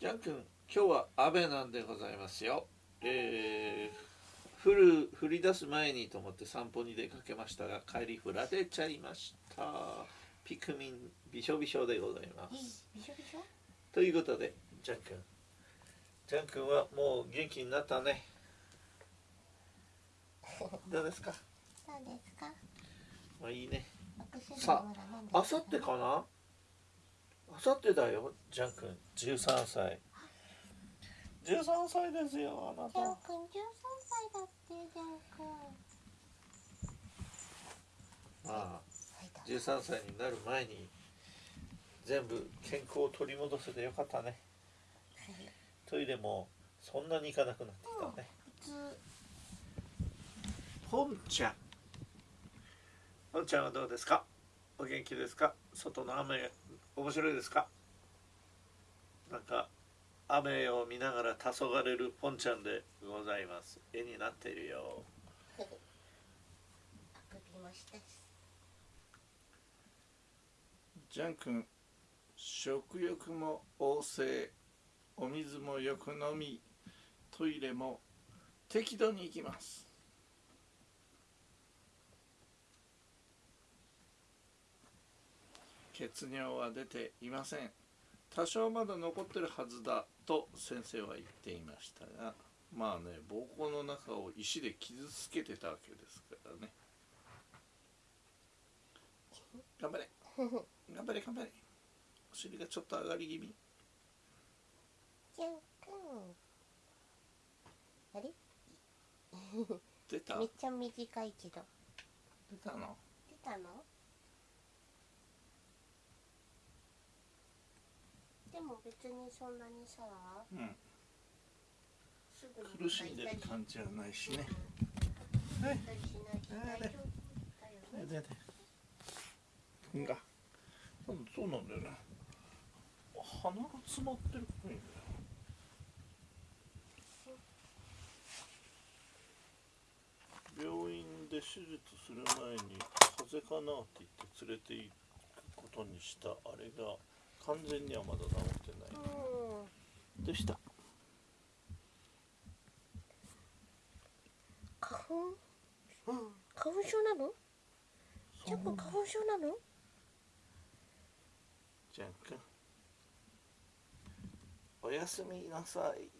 ジャン君今日は雨なんでございますよ。えー、降る降り出す前にと思って散歩に出かけましたが帰り降られちゃいました。ピクミンびしょびしょでございます。びしょびしょ？ということでジャン君。ジャン君はもう元気になったね。どうですか？そうですか。まあいいね。さまだ飲んであさってかな？あさってだよジャン君13歳。13歳ですよあなジャンた君十三歳だってジャン君まあはいだ13歳になる前に全部健康を取り戻せてよかったね。はいトイレもそんなに行かなくなってきたね。普通。ポンちゃん。ポンちゃんはどうですか？お元気ですか？外の雨面白いですか？なんか雨を見ながら黄昏るポンちゃんでございます。絵になっているよ。あくびもしたしジャン君食欲も旺盛お水もよく飲みトイレも適度に行きます。血尿は出ていません。多少まだ残ってるはずだと先生は言っていましたがまあね膀胱の中を石で傷つけてたわけですからね。頑張れ。頑張れ。頑張れお尻がちょっと上がり気味。あれ？出た。めっちゃ短いけど。出たの？出たの？でも別にそんなにさうん。すぐに苦しんでる感じはないしね。はい。しない。し大丈夫だよねがそうなんだよね鼻が詰まってるっぽい。んだよ病院で手術する前に風邪かなって言って連れて行くことにしたあれが完全にはまだ治ってない。うんどうした？花粉？うん。花粉症なの？ジャン君花粉症なの？じゃんくん。おやすみなさい